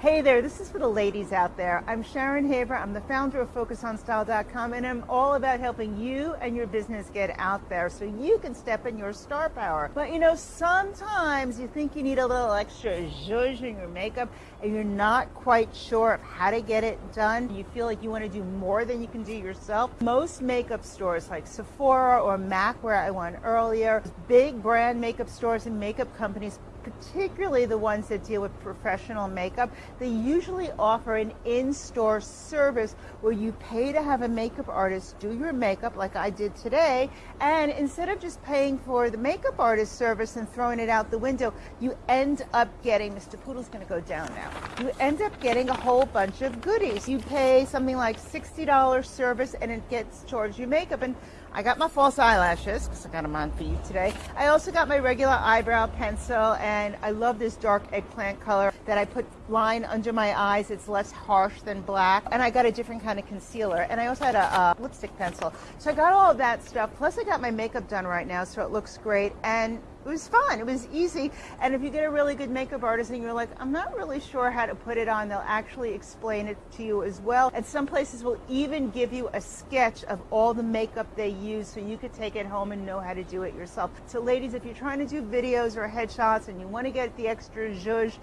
Hey there, this is for the ladies out there. I'm Sharon Haber. I'm the founder of FocusOnStyle.com and I'm all about helping you and your business get out there so you can step in your star power. But you know, sometimes you think you need a little extra zhuzh in your makeup and you're not quite sure of how to get it done. You feel like you want to do more than you can do yourself. Most makeup stores like Sephora or MAC where I went earlier, big brand makeup stores and makeup companies particularly the ones that deal with professional makeup, they usually offer an in-store service where you pay to have a makeup artist do your makeup like I did today. And instead of just paying for the makeup artist service and throwing it out the window, you end up getting, Mr. Poodle's gonna go down now, you end up getting a whole bunch of goodies. You pay something like $60 service and it gets towards your makeup. And I got my false eyelashes because I got them on for you today. I also got my regular eyebrow pencil and I love this dark eggplant color that I put line under my eyes. It's less harsh than black. And I got a different kind of concealer. And I also had a, a lipstick pencil. So I got all of that stuff. Plus I got my makeup done right now so it looks great. And it was fun. It was easy. And if you get a really good makeup artist and you're like, I'm not really sure how to put it on, they'll actually explain it to you as well. And some places will even give you a sketch of all the makeup they use so you could take it home and know how to do it yourself. So ladies, if you're trying to do videos or headshots and you want to get the extra zhuzh,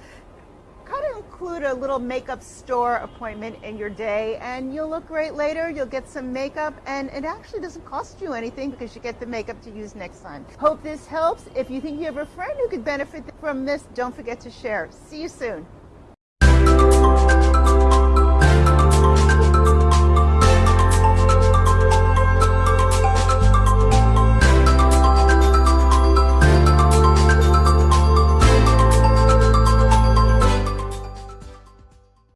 kind of include a little makeup store appointment in your day and you'll look great later. You'll get some makeup and it actually doesn't cost you anything because you get the makeup to use next time. Hope this helps. If you think you have a friend who could benefit from this, don't forget to share. See you soon.